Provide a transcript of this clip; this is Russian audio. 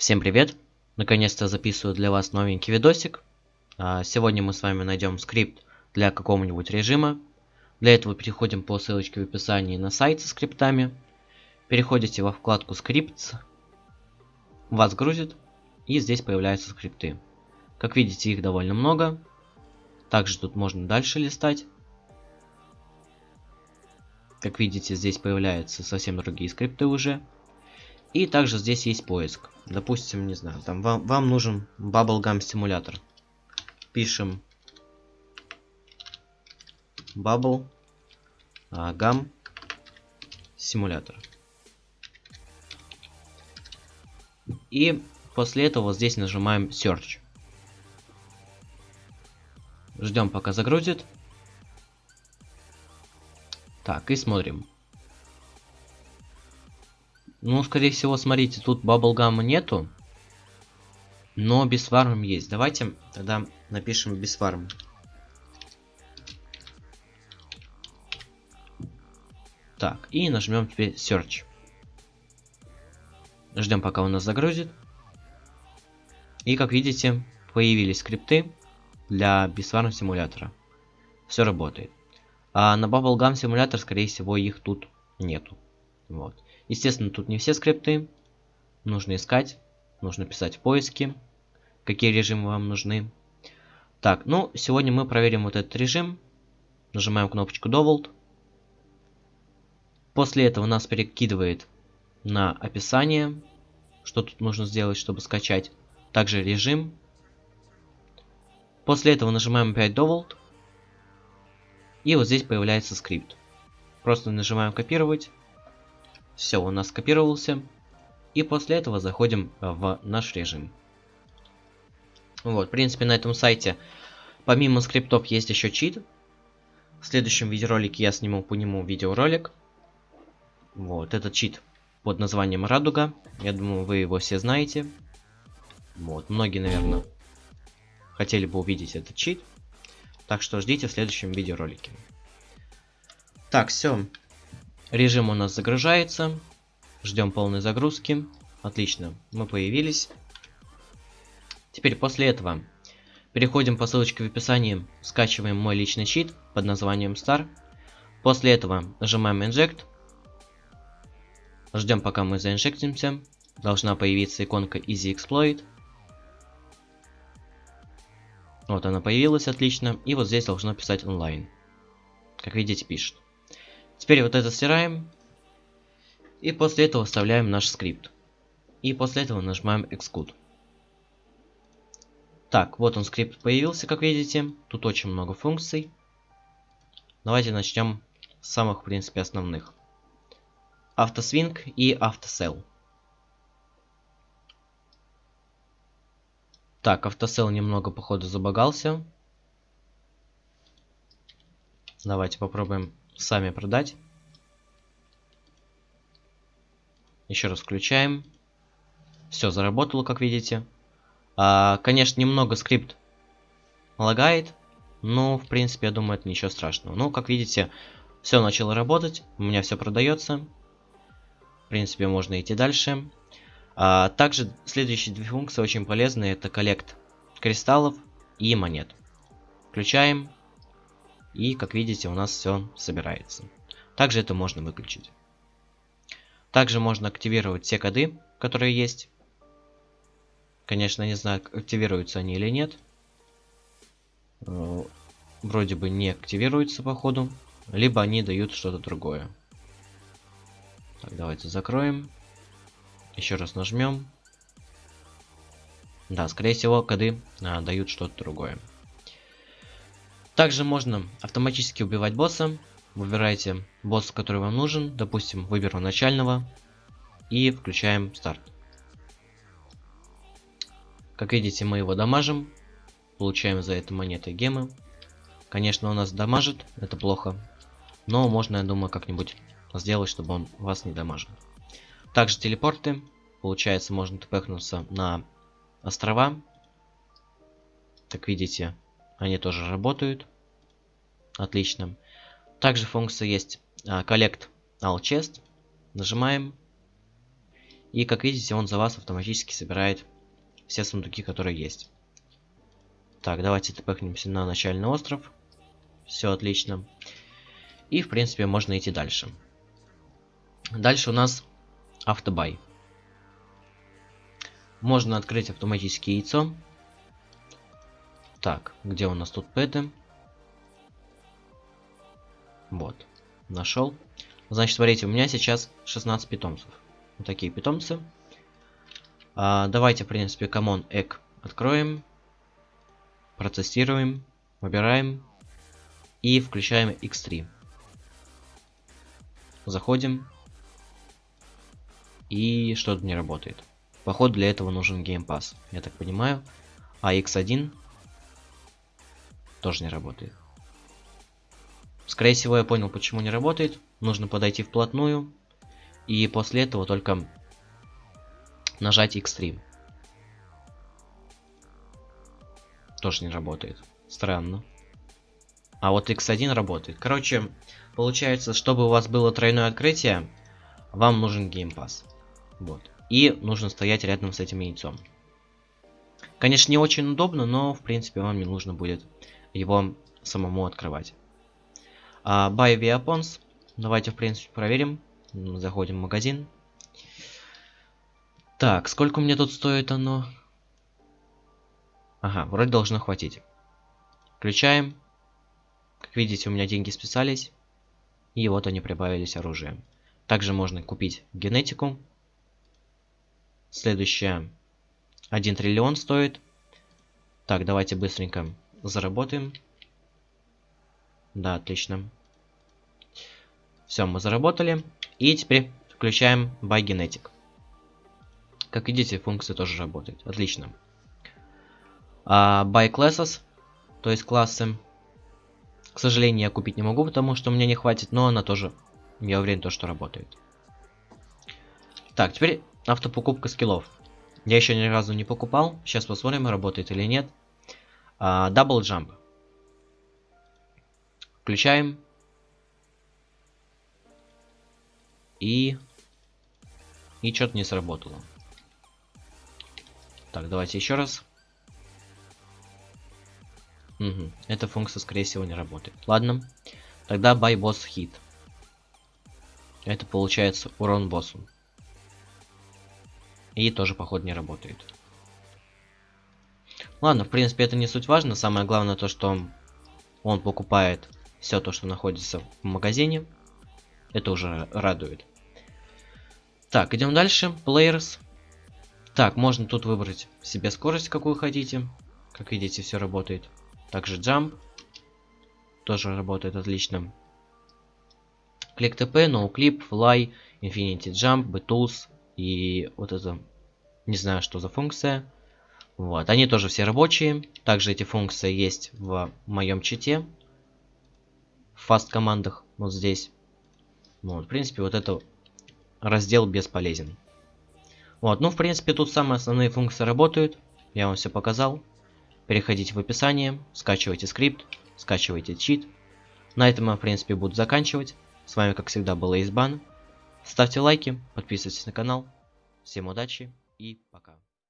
Всем привет! Наконец-то записываю для вас новенький видосик. А, сегодня мы с вами найдем скрипт для какого-нибудь режима. Для этого переходим по ссылочке в описании на сайт со скриптами. Переходите во вкладку скрипт. Вас грузит. И здесь появляются скрипты. Как видите, их довольно много. Также тут можно дальше листать. Как видите, здесь появляются совсем другие скрипты уже. И также здесь есть поиск. Допустим, не знаю, там вам, вам нужен Bubblegum симулятор. Пишем Bubble а, симулятор. И после этого здесь нажимаем Search. Ждем пока загрузит. Так, и смотрим. Ну, скорее всего, смотрите, тут баблгамма нету. Но без есть. Давайте тогда напишем без. Так, и нажмем теперь Search. Ждем, пока он нас загрузит. И как видите, появились скрипты для бисфарм симулятора. Все работает. А на Bubblegum симулятор, скорее всего, их тут нету. Вот. Естественно, тут не все скрипты. Нужно искать. Нужно писать в поиске, какие режимы вам нужны. Так, ну, сегодня мы проверим вот этот режим. Нажимаем кнопочку Doubled. После этого нас перекидывает на описание, что тут нужно сделать, чтобы скачать. Также режим. После этого нажимаем опять Doubled. И вот здесь появляется скрипт. Просто нажимаем копировать. Все, у нас скопировался. И после этого заходим в наш режим. Вот, в принципе, на этом сайте помимо скриптов есть еще чит. В следующем видеоролике я сниму по нему видеоролик. Вот, этот чит под названием Радуга. Я думаю, вы его все знаете. Вот, многие, наверное, хотели бы увидеть этот чит. Так что ждите в следующем видеоролике. Так, все. Режим у нас загружается. Ждем полной загрузки. Отлично, мы появились. Теперь после этого переходим по ссылочке в описании, скачиваем мой личный щит под названием Star. После этого нажимаем Inject. Ждем пока мы заинжектимся. Должна появиться иконка Easy Exploit. Вот она появилась, отлично. И вот здесь должно писать онлайн. Как видите, пишет. Теперь вот это стираем. И после этого вставляем наш скрипт. И после этого нажимаем Execute. Так, вот он скрипт появился, как видите. Тут очень много функций. Давайте начнем с самых, в принципе, основных. Автосвинг и автосел. Так, автосел немного, походу, забагался. Давайте попробуем сами продать. Еще раз включаем. Все, заработало, как видите. А, конечно, немного скрипт лагает. Но, в принципе, я думаю, это ничего страшного. Ну, как видите, все начало работать. У меня все продается. В принципе, можно идти дальше. А, также следующие две функции очень полезные. Это коллект кристаллов и монет. Включаем. И, как видите, у нас все собирается. Также это можно выключить. Также можно активировать все коды, которые есть. Конечно, не знаю, активируются они или нет. Э, вроде бы не активируются, походу. Либо они дают что-то другое. Так, давайте закроем. Еще раз нажмем. Да, скорее всего, коды а, дают что-то другое. Также можно автоматически убивать босса. Выбираете босса, который вам нужен. Допустим, выберу начального. И включаем старт. Как видите, мы его дамажим. Получаем за это монеты гемы. Конечно, у нас дамажит. Это плохо. Но можно, я думаю, как-нибудь сделать, чтобы он вас не дамажил. Также телепорты. Получается, можно тпхнуться на острова. Как видите, они тоже работают. Отлично. Также функция есть а, Collect All Chest. Нажимаем. И как видите, он за вас автоматически собирает все сундуки, которые есть. Так, давайте тпхнемся на начальный остров. Все отлично. И, в принципе, можно идти дальше. Дальше у нас автобай. Можно открыть автоматически яйцо. Так, где у нас тут пэты? Вот, нашел. Значит, смотрите, у меня сейчас 16 питомцев. Вот такие питомцы. А, давайте, в принципе, common egg откроем. Протестируем. Выбираем. И включаем x3. Заходим. И что-то не работает. Походу для этого нужен Pass, я так понимаю. А X1 тоже не работает. Скорее всего, я понял, почему не работает. Нужно подойти вплотную. И после этого только нажать X3. Тоже не работает. Странно. А вот X1 работает. Короче, получается, чтобы у вас было тройное открытие, вам нужен Pass. Вот. И нужно стоять рядом с этим яйцом. Конечно, не очень удобно, но в принципе вам не нужно будет его самому открывать. А, buy via Pons. Давайте, в принципе, проверим. Заходим в магазин. Так, сколько мне тут стоит оно? Ага, вроде должно хватить. Включаем. Как видите, у меня деньги списались. И вот они прибавились оружием. Также можно купить генетику. Следующее. 1 триллион стоит. Так, давайте быстренько заработаем. Да, отлично. Все, мы заработали. И теперь включаем Buy Genetic. Как видите, функция тоже работает. Отлично. А, buy Classes, то есть классы. К сожалению, я купить не могу, потому что у меня не хватит, но она тоже, я уверен, то, что работает. Так, теперь автопокупка скиллов. Я еще ни разу не покупал. Сейчас посмотрим, работает или нет. А, double Jump. Включаем. И... И что-то не сработало. Так, давайте еще раз. Угу. Эта функция, скорее всего, не работает. Ладно. Тогда buy boss hit. Это получается урон боссу. И тоже, походу, не работает. Ладно, в принципе, это не суть важно. Самое главное то, что он покупает все то, что находится в магазине. Это уже радует. Так, идем дальше. Players. Так, можно тут выбрать себе скорость, какую хотите. Как видите, все работает. Также jump. Тоже работает отлично. Click TP, no clip, fly, infinity jump, b-tools и вот это, не знаю, что за функция. Вот, они тоже все рабочие. Также эти функции есть в моем чите. В фаст командах, вот здесь. Вот, в принципе, вот это раздел бесполезен. Вот, ну, в принципе, тут самые основные функции работают. Я вам все показал. Переходите в описание, скачивайте скрипт, скачивайте чит. На этом я, в принципе, буду заканчивать. С вами, как всегда, был Эйсбан. Ставьте лайки, подписывайтесь на канал. Всем удачи и пока.